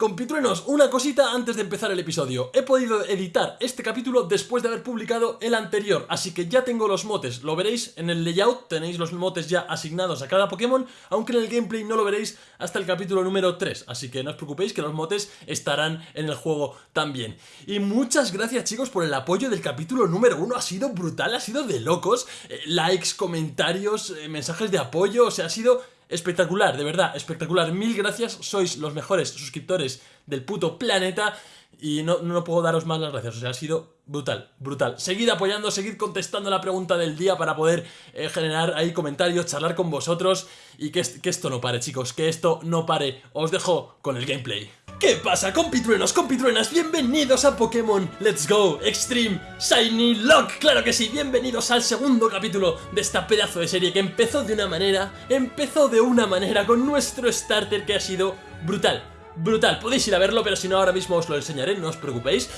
Compitruenos, una cosita antes de empezar el episodio. He podido editar este capítulo después de haber publicado el anterior, así que ya tengo los motes. Lo veréis en el layout, tenéis los motes ya asignados a cada Pokémon, aunque en el gameplay no lo veréis hasta el capítulo número 3. Así que no os preocupéis que los motes estarán en el juego también. Y muchas gracias chicos por el apoyo del capítulo número 1. Ha sido brutal, ha sido de locos. Eh, likes, comentarios, eh, mensajes de apoyo, o sea, ha sido espectacular, de verdad, espectacular. Mil gracias, sois los mejores suscriptores del puto planeta y no, no puedo daros más las gracias, o sea, ha sido brutal, brutal. Seguid apoyando, seguid contestando la pregunta del día para poder eh, generar ahí comentarios, charlar con vosotros y que, que esto no pare, chicos, que esto no pare. Os dejo con el gameplay. ¿Qué pasa, compitruenos, compitruenas? Bienvenidos a Pokémon Let's Go Extreme Shiny Lock. Claro que sí, bienvenidos al segundo capítulo de esta pedazo de serie que empezó de una manera, empezó de una manera con nuestro starter que ha sido brutal. Brutal, podéis ir a verlo, pero si no ahora mismo os lo enseñaré, no os preocupéis.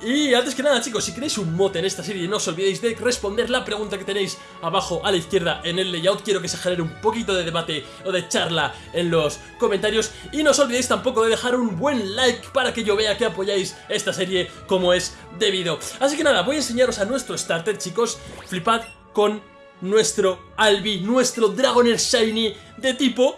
Y antes que nada chicos, si queréis un mote en esta serie no os olvidéis de responder la pregunta que tenéis abajo a la izquierda en el layout. Quiero que se genere un poquito de debate o de charla en los comentarios. Y no os olvidéis tampoco de dejar un buen like para que yo vea que apoyáis esta serie como es debido. Así que nada, voy a enseñaros a nuestro starter chicos. Flipad con nuestro Albi, nuestro Dragoner Shiny de tipo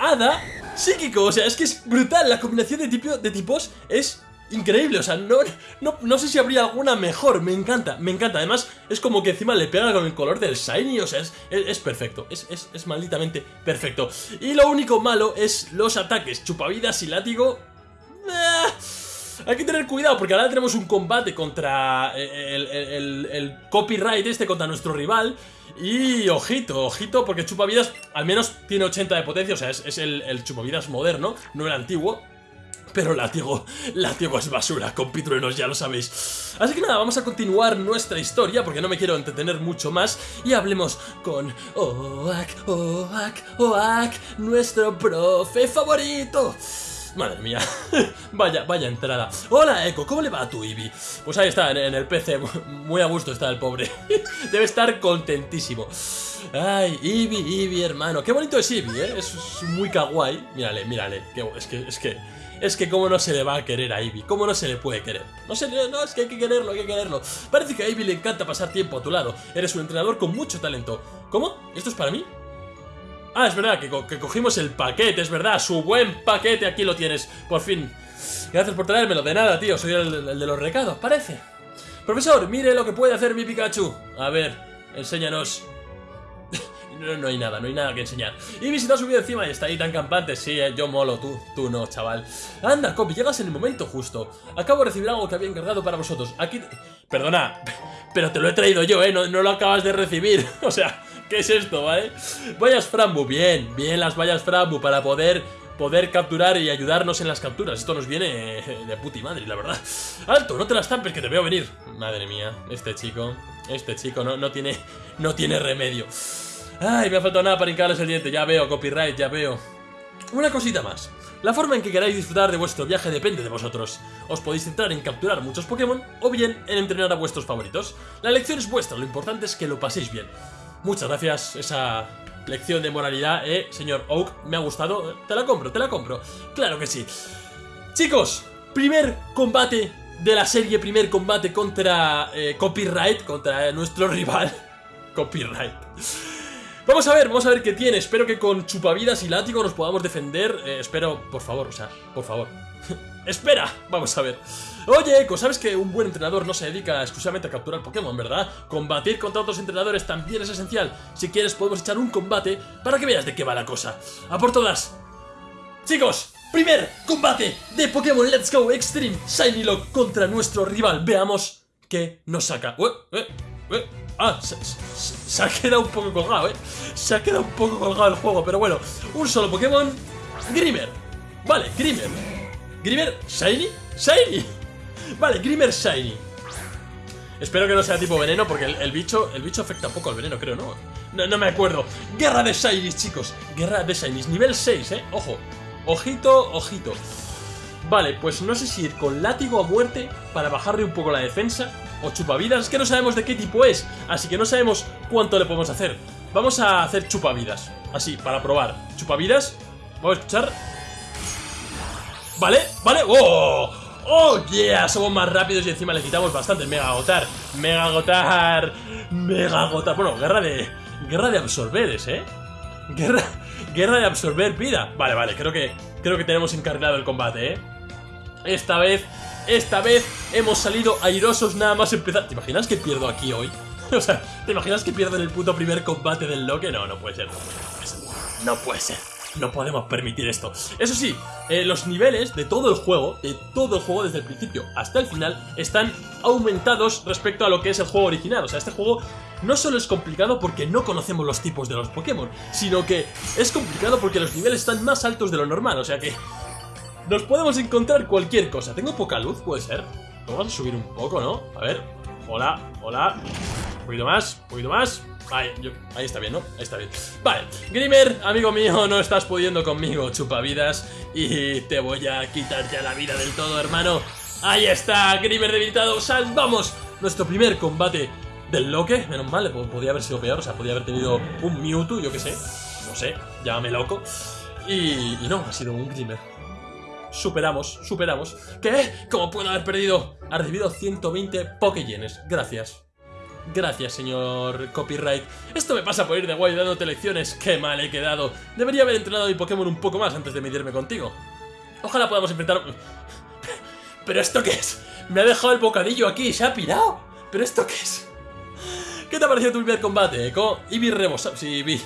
Hada psíquico. O sea, es que es brutal, la combinación de, de tipos es increíble, o sea, no, no, no, sé si habría alguna mejor, me encanta, me encanta, además es como que encima le pega con el color del shiny, o sea, es, perfecto, es, es, es, malditamente perfecto. Y lo único malo es los ataques, chupavidas y látigo... Eh, hay que tener cuidado porque ahora tenemos un combate contra el, el, copyright este, contra nuestro rival. Y ojito, ojito, porque chupavidas al menos tiene 80 de potencia, o sea, es, es el chupavidas moderno, no el antiguo pero látigo, látigo es basura, compitruenos, ya lo sabéis. Así que nada, vamos a continuar nuestra historia, porque no me quiero entretener mucho más, y hablemos con Oak, Oak, Oak, nuestro profe favorito. Madre mía, vaya, vaya entrada Hola Echo, ¿cómo le va a tu Eevee? Pues ahí está, en, el PC, muy a gusto está el pobre Debe estar contentísimo Ay, Eevee, Eevee, hermano Qué bonito es Eevee, ¿eh? Es muy kawaii Mírale, mírale, es que, es que es que cómo no se le va a querer a Ivy, cómo no se le puede querer. No sé, no, es que hay que quererlo, hay que quererlo. Parece que a Ivy le encanta pasar tiempo a tu lado. Eres un entrenador con mucho talento. ¿Cómo? ¿Esto es para mí? Ah, es verdad, que, cogimos el paquete, es verdad, su buen paquete, aquí lo tienes, por fin. Gracias por traérmelo, de nada, tío, soy el de los recados, parece. Profesor, mire lo que puede hacer mi Pikachu. A ver, enséñanos no, hay nada, no hay nada que enseñar. Y visita subido encima y está ahí tan campante. Sí, eh, yo molo, tú, tú no, chaval. Anda, Copy, llegas en el momento justo. Acabo de recibir algo que había encargado para vosotros. Aquí... Perdona, pero te lo he traído yo, ¿eh? No, no lo acabas de recibir. o sea, ¿qué es esto, vale? Vallas Frambu, bien, bien las vallas Frambu para poder poder capturar y ayudarnos en las capturas. Esto nos viene eh, de puti madre, la verdad. ¡Alto! No te las tampes, que te veo venir. Madre mía, este chico, este chico no, no, tiene, no tiene remedio. Ay, me ha faltado nada para hincarles el diente, ya veo, copyright, ya veo. Una cosita más. La forma en que queráis disfrutar de vuestro viaje depende de vosotros. Os podéis centrar en capturar muchos Pokémon o bien en entrenar a vuestros favoritos. La elección es vuestra, lo importante es que lo paséis bien. Muchas gracias, esa lección de moralidad, eh, señor Oak, me ha gustado. Te la compro, te la compro. Claro que sí. Chicos, primer combate de la serie, primer combate contra eh, Copyright, contra nuestro rival. Copyright. Vamos a ver, vamos a ver qué tiene. Espero que con chupavidas y látigo nos podamos defender. Eh, espero, por favor, o sea, por favor. ¡Espera! Vamos a ver. Oye, Echo, sabes que un buen entrenador no se dedica exclusivamente a capturar Pokémon, ¿verdad? Combatir contra otros entrenadores también es esencial. Si quieres podemos echar un combate para que veas de qué va la cosa. ¡A por todas! Chicos, primer combate de Pokémon Let's Go Extreme Shiny Lock contra nuestro rival. Veamos qué nos saca. Eh, eh, Ah, se, ha quedado un poco colgado, ¿eh? Se ha quedado un poco colgado el juego, pero bueno. Un solo Pokémon. Grimer. Vale, Grimer. Grimer, Shiny. Shiny. Vale, Grimer Shiny. Espero que no sea tipo veneno porque el, bicho el bicho afecta poco al veneno, creo, ¿no? ¿no? No me acuerdo. Guerra de Shinies, chicos. Guerra de Shinies. Nivel 6, ¿eh? Ojo. Ojito, ojito. Vale, pues no sé si ir con látigo a muerte para bajarle un poco la defensa o chupavidas, es que no sabemos de qué tipo es, así que no sabemos cuánto le podemos hacer. Vamos a hacer chupavidas, así, para probar. Chupavidas, vamos a escuchar. Vale, vale, ¡oh! ¡Oh, yeah! Somos más rápidos y encima le quitamos bastante Mega agotar, mega agotar, mega agotar Bueno, guerra de... Guerra de absorberes, ¿eh? Guerra, guerra de absorber vida Vale, vale, creo que, creo que tenemos encarrilado el combate, ¿eh? Esta vez, esta vez hemos salido airosos nada más empezar ¿Te imaginas que pierdo aquí hoy? o sea, ¿te imaginas que pierdo en el puto primer combate del Loque? No, no puede ser, no puede ser No puede ser no podemos permitir esto. Eso sí, eh, los niveles de todo el juego, de todo el juego desde el principio hasta el final, están aumentados respecto a lo que es el juego original. O sea, este juego no solo es complicado porque no conocemos los tipos de los Pokémon, sino que es complicado porque los niveles están más altos de lo normal. O sea que nos podemos encontrar cualquier cosa. Tengo poca luz, puede ser. Vamos a subir un poco, ¿no? A ver. Hola, hola. Un poquito más, un poquito más. Ahí, ahí está bien, ¿no? Ahí está bien. Vale, Grimer, amigo mío, no estás pudiendo conmigo, chupavidas. Y te voy a quitar ya la vida del todo, hermano. Ahí está, Grimer debilitado. Salvamos nuestro primer combate del Loque. Menos mal, podía haber sido peor. O sea, podía haber tenido un Mewtwo, yo qué sé. No sé, llámame loco. Y, y no, ha sido un Grimer. Superamos, superamos. ¿Qué? ¿Cómo puedo haber perdido? Ha recibido 120 Pokéyenes. Gracias. Gracias, señor copyright. Esto me pasa por ir de guay dándote lecciones. Qué mal he quedado. Debería haber entrenado mi Pokémon un poco más antes de medirme contigo. Ojalá podamos enfrentar... ¿Pero esto qué es? Me ha dejado el bocadillo aquí y se ha pirado. ¿Pero esto qué es? ¿Qué te ha parecido tu primer combate, Eco? Eevee rebosado... Sí, Eevee.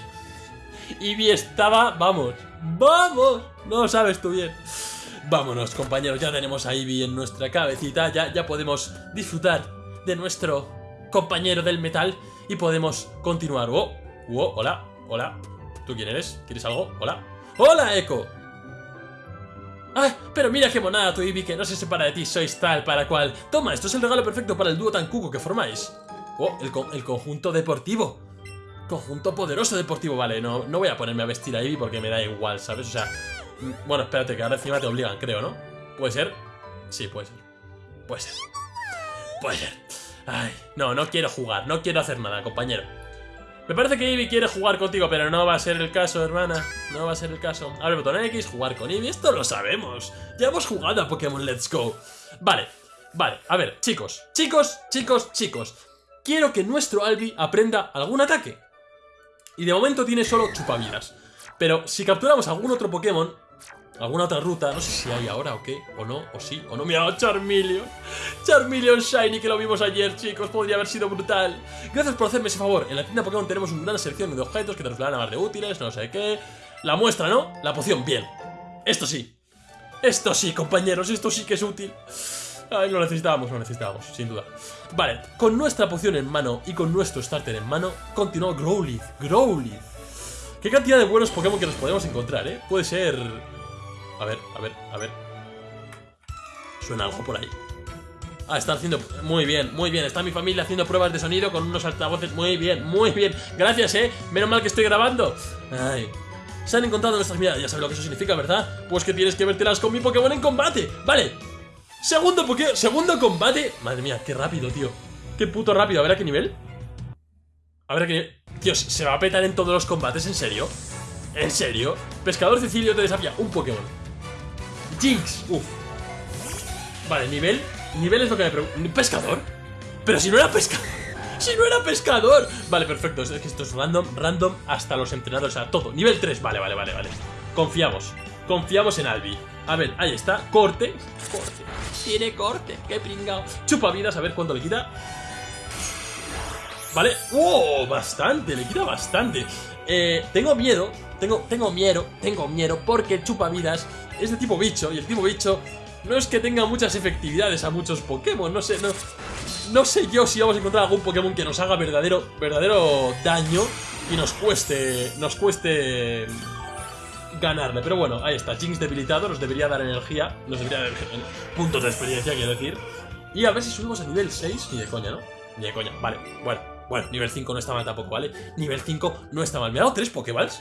Eevee estaba... Vamos. ¡Vamos! No lo sabes tú bien. Vámonos, compañeros. Ya tenemos a Eevee en nuestra cabecita. Ya, ya podemos disfrutar de nuestro compañero del metal y podemos continuar. ¡Oh! ¡Oh! ¡Hola! ¡Hola! ¿Tú quién eres? ¿Quieres algo? ¡Hola! ¡Hola, Echo! ¡Ah! Pero mira qué monada tu Eevee que no se separa de ti, sois tal para cual. Toma, esto es el regalo perfecto para el dúo tan cuco que formáis. ¡Oh! El, el conjunto deportivo. Conjunto poderoso deportivo. Vale, no, no voy a ponerme a vestir a Eevee porque me da igual, ¿sabes? O sea... Bueno, espérate, que ahora encima te obligan, creo, ¿no? ¿Puede ser? Sí, puede ser. Puede ser. Puede ser. Ay, no, no quiero jugar, no quiero hacer nada, compañero. Me parece que Eevee quiere jugar contigo, pero no va a ser el caso, hermana. No va a ser el caso. Abre el botón X, jugar con Eevee, esto lo sabemos. Ya hemos jugado a Pokémon Let's Go. Vale, vale, a ver, chicos, chicos, chicos, chicos. Quiero que nuestro Albi aprenda algún ataque. Y de momento tiene solo chupavidas. Pero si capturamos algún otro Pokémon, alguna otra ruta, no sé si hay ahora o qué, o no, o sí, o no. Mira, Charmeleon, Charmeleon Shiny que lo vimos ayer, chicos, podría haber sido brutal. Gracias por hacerme ese favor. En la tienda Pokémon tenemos una gran selección de objetos que te a más de útiles, no sé qué. La muestra, ¿no? La poción, bien. Esto sí. Esto sí, compañeros, esto sí que es útil. Ay, lo necesitábamos, lo necesitábamos, sin duda. Vale, con nuestra poción en mano y con nuestro starter en mano, continuó Growlithe, Growlithe. Qué cantidad de buenos Pokémon que nos podemos encontrar, ¿eh? Puede ser a ver, a ver, a ver. Suena algo por ahí. Ah, está haciendo... Muy bien, muy bien. Está mi familia haciendo pruebas de sonido con unos altavoces. Muy bien, muy bien. Gracias, ¿eh? Menos mal que estoy grabando. Ay. Se han encontrado nuestras miradas. Ya sabes lo que eso significa, ¿verdad? Pues que tienes que vértelas con mi Pokémon en combate. Vale. Segundo Pokémon... Segundo combate. Madre mía, qué rápido, tío. Qué puto rápido. A ver a qué nivel. A ver a qué nivel. Dios, ¿se va a petar en todos los combates? ¿En serio? ¿En serio? Pescador Cecilio te desafía un Pokémon. Jinx. Uf. Vale, nivel. Nivel es lo que me pregunto. ¿Pescador? Pero si no era pescador. Si no era pescador. Vale, perfecto. Es que esto es random, random hasta los entrenadores. O sea, todo. Nivel 3. Vale, vale, vale, vale. Confiamos. Confiamos en Albi. A ver, ahí está. Corte. Corte. Tiene corte. Qué pringao. Chupa vidas. A ver cuánto le quita. Vale. ¡Oh! Bastante. Le quita bastante. Eh, tengo miedo. Tengo, tengo miedo. Tengo miedo. Porque el chupavidas es de tipo bicho y el tipo bicho no es que tenga muchas efectividades a muchos Pokémon, no sé, no, no sé yo si vamos a encontrar algún Pokémon que nos haga verdadero, verdadero daño y nos cueste, nos cueste ganarle. Pero bueno, ahí está, Jinx debilitado, nos debería dar energía, nos debería dar puntos de experiencia, quiero decir. Y a ver si subimos a nivel 6, ni de coña, ¿no? Ni de coña, vale, bueno, bueno, nivel 5 no está mal tampoco, ¿vale? Nivel 5 no está mal. ¿Me ha dado 3 Pokéballs?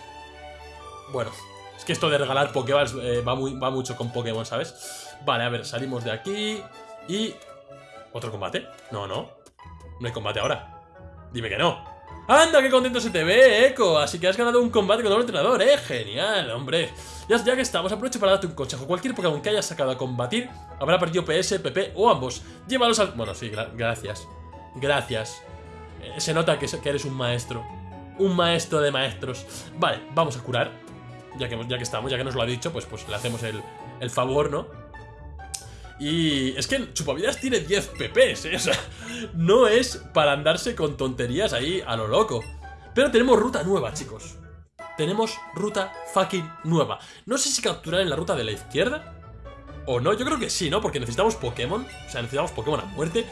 Bueno, es que esto de regalar Pokéballs eh, va, muy, va mucho con Pokémon, ¿sabes? Vale, a ver, salimos de aquí y... ¿Otro combate? No, no. No hay combate ahora. Dime que no. ¡Anda, qué contento se te ve, Echo! Así que has ganado un combate con un entrenador, ¿eh? Genial, hombre. Ya, que estamos, aprovecho para darte un consejo. Cualquier Pokémon que hayas sacado a combatir habrá perdido PS, PP o ambos. Llévalos al... Bueno, sí, gracias. Gracias. Eh, se nota que, eres un maestro. Un maestro de maestros. Vale, vamos a curar. Ya que, ya que estamos, ya que nos lo ha dicho, pues, pues le hacemos el, el favor, ¿no? Y es que Chupavidas tiene 10 PPs, ¿eh? O sea, no es para andarse con tonterías ahí a lo loco. Pero tenemos ruta nueva, chicos. Tenemos ruta fucking nueva. No sé si capturar en la ruta de la izquierda o no. Yo creo que sí, ¿no? Porque necesitamos Pokémon. O sea, necesitamos Pokémon a muerte.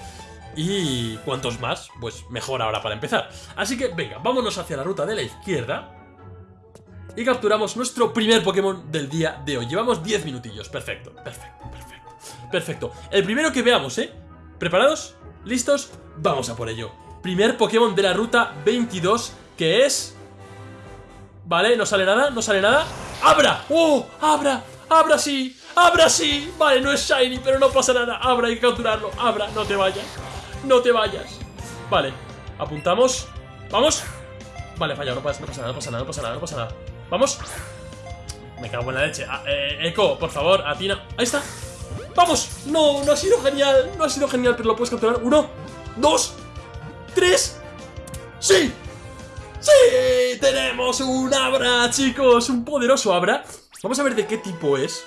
Y cuantos más, pues mejor ahora para empezar. Así que, venga, vámonos hacia la ruta de la izquierda. Y capturamos nuestro primer Pokémon del día de hoy. Llevamos 10 minutillos. Perfecto, perfecto, perfecto. Perfecto. El primero que veamos, ¿eh? ¿Preparados? ¿Listos? Vamos a por ello. Primer Pokémon de la ruta 22, que es... Vale, no sale nada, no sale nada. ¡Abra! ¡Oh! ¡Abra! ¡Abra sí! ¡Abra sí! Vale, no es Shiny, pero no pasa nada. Abra, hay que capturarlo. Abra, no te vayas. No te vayas. Vale, apuntamos. ¡Vamos! Vale, fallado, no pasa, no pasa nada, no pasa nada, no pasa nada, no pasa nada. ¡Vamos! Me cago en la leche. Ah, eh, Echo, por favor, atina. ¡Ahí está! ¡Vamos! No, no ha sido genial. No ha sido genial, pero lo puedes capturar. Uno, dos, tres. ¡Sí! ¡Sí! ¡Tenemos un Abra, chicos! Un poderoso Abra. Vamos a ver de qué tipo es.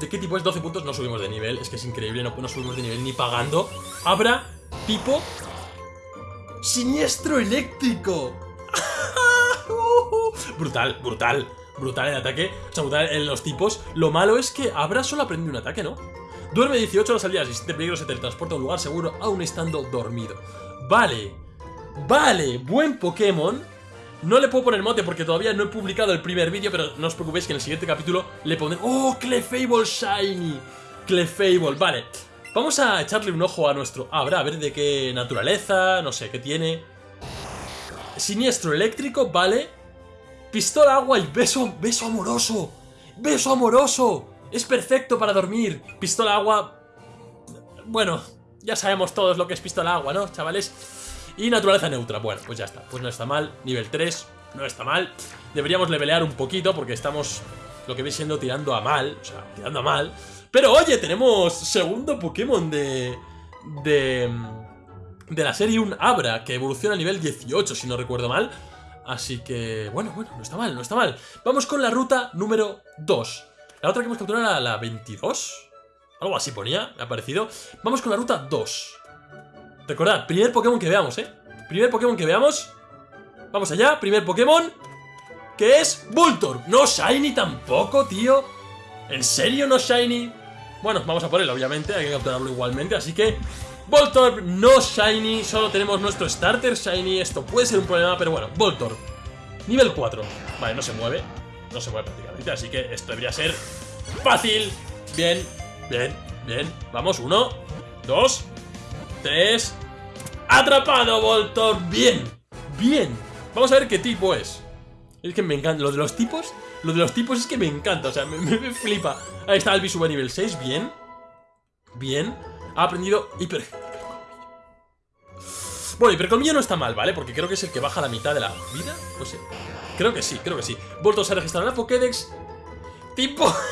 ¿De qué tipo es? 12 puntos, no subimos de nivel. Es que es increíble, no, no subimos de nivel ni pagando. Abra, tipo... Siniestro eléctrico. brutal, brutal brutal el ataque, o sea, brutal en los tipos. Lo malo es que Abra solo aprende un ataque, ¿no? Duerme 18 horas al día, si siente peligro se teletransporta a un lugar seguro aún estando dormido. Vale, vale, buen Pokémon. No le puedo poner mote porque todavía no he publicado el primer vídeo, pero no os preocupéis que en el siguiente capítulo le pondré... ¡Oh, Clefable Shiny! Clefable, vale. Vamos a echarle un ojo a nuestro Abra, a ver de qué naturaleza, no sé, qué tiene. Siniestro eléctrico, vale. Pistola, agua y beso, beso amoroso. Beso amoroso. Es perfecto para dormir. Pistola, agua... Bueno, ya sabemos todos lo que es pistola, agua, ¿no, chavales? Y naturaleza neutra. Bueno, pues ya está. Pues no está mal. Nivel 3, no está mal. Deberíamos levelear un poquito porque estamos, lo que veis siendo, tirando a mal. O sea, tirando a mal. Pero oye, tenemos segundo Pokémon de... De... De la serie un Abra, que evoluciona a nivel 18, si no recuerdo mal. Así que, bueno, bueno, no está mal, no está mal. Vamos con la ruta número 2. La otra que hemos capturado era la 22. Algo así ponía, me ha parecido. Vamos con la ruta 2. Recordad, primer Pokémon que veamos, ¿eh? Primer Pokémon que veamos. Vamos allá, primer Pokémon. Que es Voltor. No Shiny tampoco, tío. ¿En serio no Shiny? Bueno, vamos a por él, obviamente. Hay que capturarlo igualmente, así que... Voltorb no Shiny, solo tenemos nuestro Starter Shiny, esto puede ser un problema, pero bueno, Voltorb, nivel 4, vale, no se mueve, no se mueve prácticamente, así que esto debería ser fácil, bien, bien, bien, vamos, uno, dos, tres, atrapado Voltorb, bien, bien, vamos a ver qué tipo es, es que me encanta, lo de los tipos, lo de los tipos es que me encanta, o sea, me, me, flipa, ahí está el sube nivel 6, bien, bien, ha aprendido hiper... Bueno, hipercolmillo no está mal, ¿vale? Porque creo que es el que baja la mitad de la vida. Pues sí. Creo que sí, creo que sí. Voltos a registrar en la Pokédex. Tipo...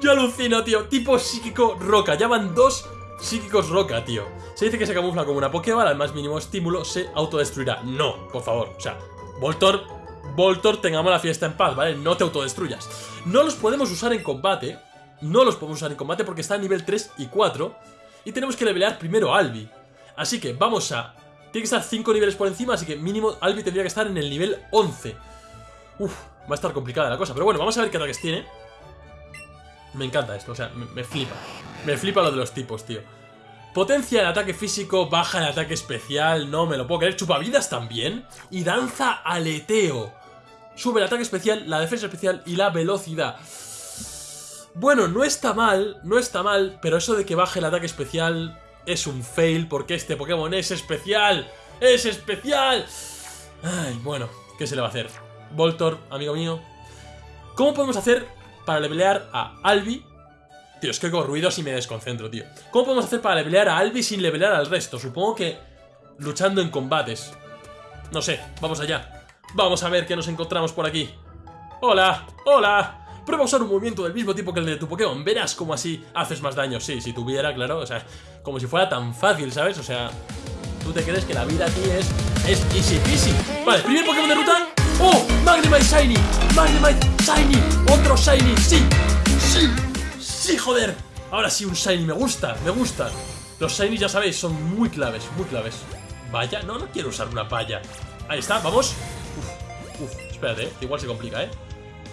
Yo alucino, tío. Tipo psíquico roca. Ya van dos psíquicos roca, tío. Se dice que se camufla como una Pokéball, al más mínimo estímulo se autodestruirá. No, por favor. O sea, Voltor, Voltor, tengamos la fiesta en paz, ¿vale? No te autodestruyas. No los podemos usar en combate, no los podemos usar en combate porque está a nivel 3 y 4. Y tenemos que levelear primero a Albi. Así que vamos a... Tiene que estar 5 niveles por encima, así que mínimo Albi tendría que estar en el nivel 11. Uf, va a estar complicada la cosa. Pero bueno, vamos a ver qué ataques tiene. Me encanta esto, o sea, me, flipa. Me flipa lo de los tipos, tío. Potencia el ataque físico, baja el ataque especial, no me lo puedo creer. Chupavidas también. Y danza aleteo. Sube el ataque especial, la defensa especial y la velocidad. Bueno, no está mal, no está mal, pero eso de que baje el ataque especial es un fail porque este Pokémon es especial. ¡Es especial! Ay, bueno, ¿qué se le va a hacer? Voltor, amigo mío. ¿Cómo podemos hacer para levelear a Albi? Tío, es que hago ruidos y me desconcentro, tío. ¿Cómo podemos hacer para levelear a Albi sin levelear al resto? Supongo que luchando en combates. No sé, vamos allá. Vamos a ver qué nos encontramos por aquí. ¡Hola! ¡Hola! Prueba a usar un movimiento del mismo tipo que el de tu Pokémon. Verás cómo así haces más daño. Sí, si tuviera, claro. O sea, como si fuera tan fácil, ¿sabes? O sea, tú te crees que la vida aquí es, es easy peasy. Vale, primer Pokémon de ruta. ¡Oh! Magnemite Shiny. Magnemite Shiny. Otro Shiny. Sí. Sí. Sí, joder. Ahora sí, un Shiny. Me gusta. Me gusta. Los Shiny, ya sabéis, son muy claves. Muy claves. Vaya. No, no quiero usar una palla. Ahí está. Vamos. Uf. Uf. Espérate, eh, igual se complica, ¿eh?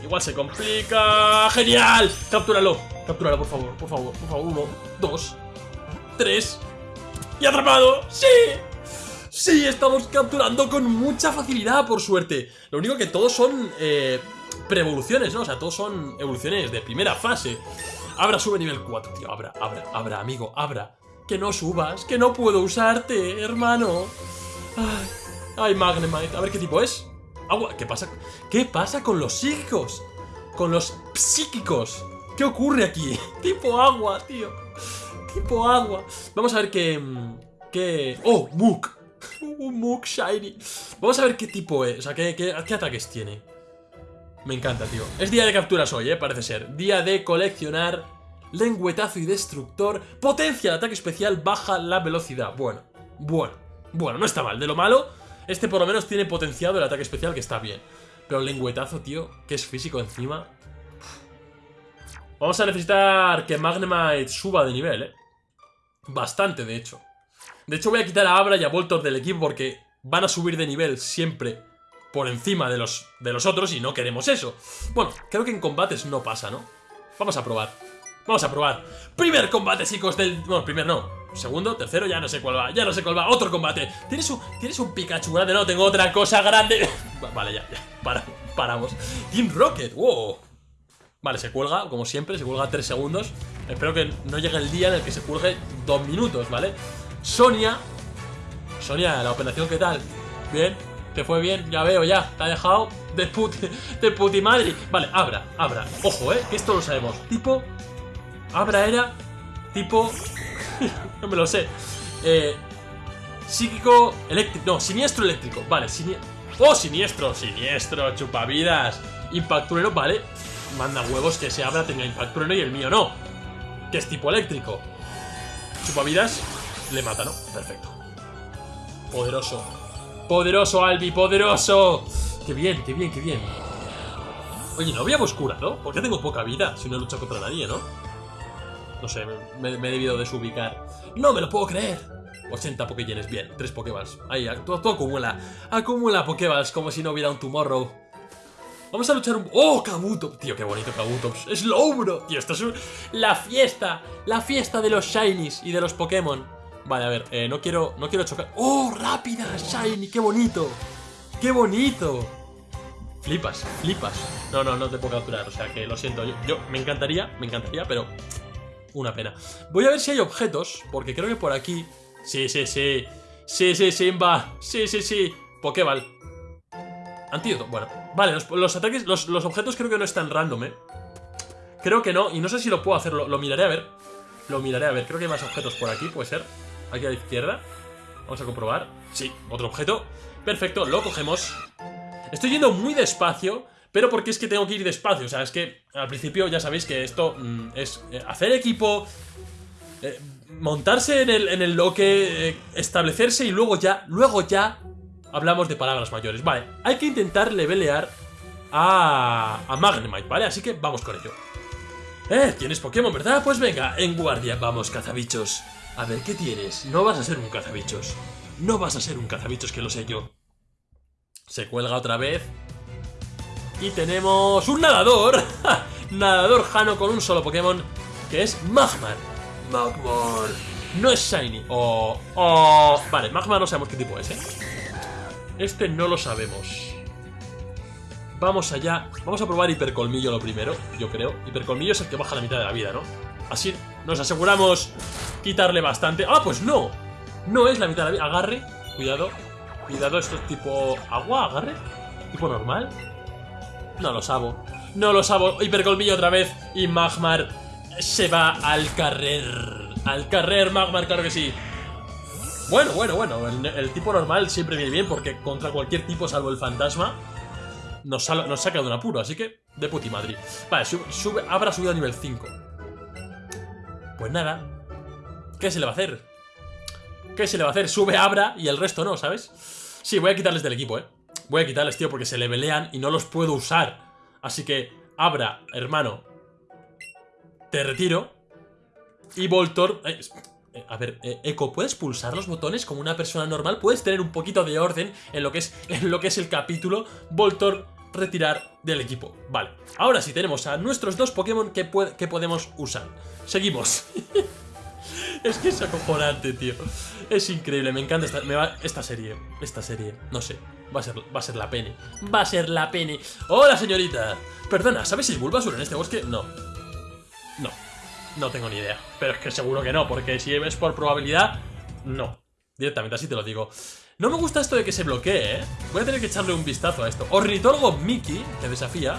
Igual se complica. ¡Genial! Captúralo. Captúralo, por favor. Por favor. Por favor. Uno, dos, tres. ¡Y atrapado! ¡Sí! Sí, estamos capturando con mucha facilidad, por suerte. Lo único que todos son eh, pre-evoluciones, ¿no? O sea, todos son evoluciones de primera fase. Abra sube nivel 4, tío. Abra, abra, abra, amigo, abra. Que no subas, que no puedo usarte, hermano. Ay, ay Magnemite. A ver qué tipo es. Agua. ¿Qué pasa? ¿Qué pasa con los psíquicos? Con los psíquicos. ¿Qué ocurre aquí? tipo agua, tío. Tipo agua. Vamos a ver qué... Mm, qué... ¡Oh! Mook. Un Mook Shiny. Vamos a ver qué tipo es. O sea, qué, qué, qué ataques tiene. Me encanta, tío. Es día de capturas hoy, ¿eh? Parece ser. Día de coleccionar lengüetazo y destructor. Potencia el ataque especial, baja la velocidad. Bueno, bueno, bueno, no está mal. De lo malo, este por lo menos tiene potenciado el ataque especial, que está bien. Pero el lengüetazo, tío, que es físico encima. Vamos a necesitar que Magnemite suba de nivel, ¿eh? Bastante, de hecho. De hecho, voy a quitar a Abra y a Voltor del equipo porque van a subir de nivel siempre por encima de los, de los otros y no queremos eso. Bueno, creo que en combates no pasa, ¿no? Vamos a probar. Vamos a probar. Primer combate, chicos, del... Bueno, primer no. Segundo, tercero, ya no sé cuál va. Ya no sé cuál va. Otro combate. ¿Tienes un, ¿tienes un Pikachu grande? No, tengo otra cosa grande. vale, ya, ya. Para, paramos. Team Rocket. Wow. Vale, se cuelga, como siempre, se cuelga 3 segundos. Espero que no llegue el día en el que se cuelgue 2 minutos, ¿vale? Sonia. Sonia, la operación, ¿qué tal? Bien, te fue bien, ya veo, ya. Te ha dejado de puti, de puti madre. Vale, Abra, Abra. Ojo, ¿eh? Que esto lo sabemos. Tipo... Abra era... Tipo... no me lo sé. Eh... Psíquico eléctrico. No, siniestro eléctrico. Vale, siniestro. ¡Oh, siniestro! Siniestro, chupavidas. Impacturero, vale. Manda huevos que ese Abra tenga impacturero y el mío no. Que es tipo eléctrico. Chupavidas le mata, ¿no? Perfecto. Poderoso. Poderoso, Albi, poderoso. Qué bien, qué bien, qué bien. Oye, no habíamos curado. ¿Por qué tengo poca vida si no he luchado contra nadie, no? No sé, me, he debido desubicar. ¡No me lo puedo creer! 80 Pokéyenes, bien, 3 Pokéballs. Ahí, tú, tú acumula. Acumula Pokéballs como si no hubiera un Tomorrow. Vamos a luchar un... ¡Oh, Kabuto! Tío, qué bonito Kabutops. ¡Slowbro! Tío, esto es la fiesta. La fiesta de los Shinies y de los Pokémon. Vale, a ver, eh, no quiero no quiero chocar. ¡Oh, rápida! ¡Shiny! ¡Qué bonito! ¡Qué bonito! Flipas, flipas. No, no, no te puedo capturar, o sea que lo siento. Yo me encantaría, me encantaría, pero una pena. Voy a ver si hay objetos, porque creo que por aquí... Sí, sí, sí. Sí, sí, Simba. Sí, sí, sí. Pokéball. Antídoto. Bueno, vale, los, ataques, los, objetos creo que no están random, ¿eh? Creo que no, y no sé si lo puedo hacer, lo, miraré a ver. Lo miraré a ver, creo que hay más objetos por aquí, puede ser. Aquí a la izquierda. Vamos a comprobar. Sí, otro objeto. Perfecto, lo cogemos. Estoy yendo muy despacio, pero porque es que tengo que ir despacio. O sea, es que al principio ya sabéis que esto mm, es eh, hacer equipo, eh, montarse en el, en el loque, eh, establecerse y luego ya, luego ya hablamos de palabras mayores. Vale, hay que intentar levelear a, a Magnemite, ¿vale? Así que vamos con ello. Eh, tienes Pokémon, ¿verdad? Pues venga, en guardia, vamos, cazabichos. A ver, ¿qué tienes? No vas a ser un cazabichos. No vas a ser un cazabichos, que lo sé yo. Se cuelga otra vez. Y tenemos un nadador. nadador Jano con un solo Pokémon, que es Magmar. Magmar. No es Shiny. Oh, oh. Vale, Magmar no sabemos qué tipo es, ¿eh? Este no lo sabemos. Vamos allá. Vamos a probar Hipercolmillo lo primero, yo creo. Hipercolmillo es el que baja la mitad de la vida, ¿no? Así nos aseguramos quitarle bastante. ¡Ah, pues no! No es la mitad de la vida. Agarre. Cuidado. Cuidado, esto es tipo... ¿Agua? ¿Agarre? ¿Tipo normal? No lo sabo. No lo sabo. Hipercolmillo otra vez. Y Magmar se va al carrer. Al carrer, Magmar, claro que sí. Bueno, bueno, bueno, el, tipo normal siempre viene bien porque contra cualquier tipo salvo el fantasma nos, nos saca de un apuro, así que de puti Madrid. Vale, sube, sube, habrá subido a nivel 5. Pues nada, ¿qué se le va a hacer? ¿Qué se le va a hacer? Sube Abra y el resto no, ¿sabes? Sí, voy a quitarles del equipo, ¿eh? Voy a quitarles, tío, porque se levelean y no los puedo usar. Así que, Abra, hermano, te retiro. Y Voltor... eh, eh, a ver, eh, Echo, ¿puedes pulsar los botones como una persona normal? ¿Puedes tener un poquito de orden en lo que es, en lo que es el capítulo? Voltor, retirar del equipo. Vale, ahora sí tenemos a nuestros dos Pokémon que, que podemos usar. Seguimos. Es que es acojonante, tío. Es increíble, me encanta esta, esta serie. Esta serie, no sé. Va a, ser, va a ser la pene. Va a ser la pene. ¡Hola, señorita! Perdona, ¿sabes si hay Bulbasur en este bosque? No. No. No tengo ni idea. Pero es que seguro que no, porque si es por probabilidad, no. Directamente, así te lo digo. No me gusta esto de que se bloquee, ¿eh? Voy a tener que echarle un vistazo a esto. Ornitorgo Mickey, que desafía.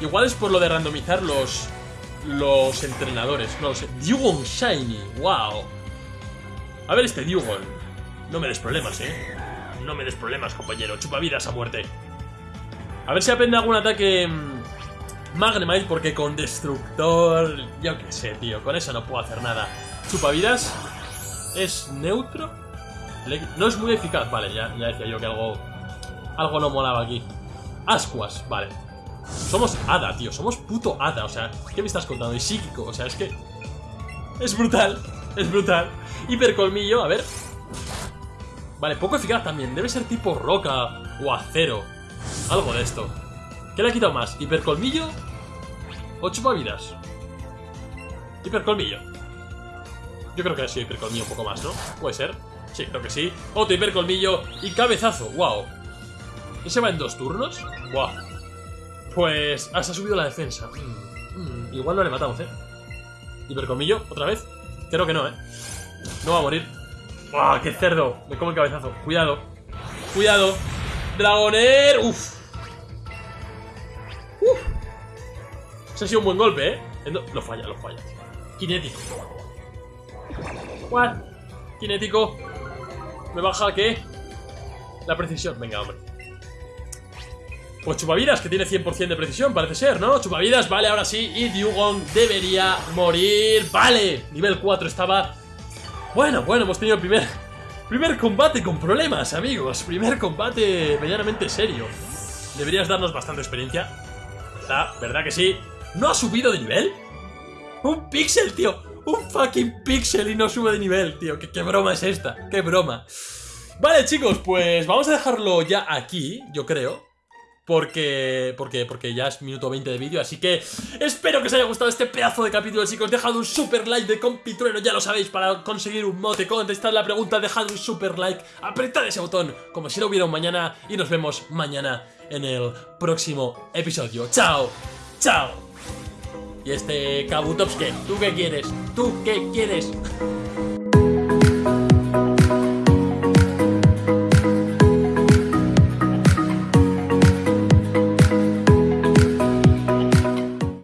Igual es por lo de randomizar los, los entrenadores. No lo sé. Dugong Shiny. Wow. A ver este Dugong. No me des problemas, ¿eh? No me des problemas, compañero. Chupavidas a muerte. A ver si aprende algún ataque... mm, Magnemite, porque con Destructor... Yo qué sé, tío. Con eso no puedo hacer nada. Chupavidas es neutro. No es muy eficaz. Vale, ya, ya decía yo que algo... Algo no molaba aquí. Ascuas, vale. Somos hada, tío. Somos puto hada. O sea, ¿qué me estás contando? Y psíquico. O sea, es que. Es brutal. Es brutal. Hipercolmillo, a ver. Vale, poco eficaz también. Debe ser tipo roca o acero. Algo de esto. ¿Qué le ha quitado más? ¿Hipercolmillo? ¿O chupavidas? Hipercolmillo. Yo creo que ha sido hipercolmillo un poco más, ¿no? Puede ser. Sí, creo que sí. Otro hipercolmillo y cabezazo. ¡Wow! ¿Ese va en dos turnos? ¡Wow! Pues ah, se ha subido la defensa. Mm, mm, igual no le matamos, ¿eh? Hipercolmillo, otra vez. Creo que no, ¿eh? No va a morir. ¡Ah, qué cerdo! Me como el cabezazo. Cuidado. Cuidado. Dragoner. Uf. Uf. Ese ha sido un buen golpe, ¿eh? Lo falla, lo falla. Kinético. What? Kinético. ¿Me baja qué? La precisión. Venga, hombre. Pues Chupavidas, que tiene 100% de precisión, parece ser, ¿no? Chupavidas, vale, ahora sí. Y Dugong debería morir. Vale, nivel 4 estaba... Bueno, bueno, hemos tenido el primer... Primer combate con problemas, amigos. Primer combate medianamente serio. Deberías darnos bastante experiencia. ¿Verdad? ¿Verdad que sí? ¿No ha subido de nivel? ¡Un pixel, tío! ¡Un fucking pixel y no sube de nivel, tío! ¿Qué, qué broma es esta? ¡Qué broma! Vale, chicos, pues vamos a dejarlo ya aquí, yo creo. Porque, porque, porque ya es minuto 20 de vídeo, así que espero que os haya gustado este pedazo de capítulo, chicos. Dejad un super like de compitrueno, ya lo sabéis, para conseguir un mote, contestar la pregunta, dejad un super like, apretad ese botón, como si no hubiera mañana, y nos vemos mañana en el próximo episodio. ¡Chao! ¡Chao! Y este Kabutops, ¿qué? ¿Tú qué quieres? ¿Tú qué quieres?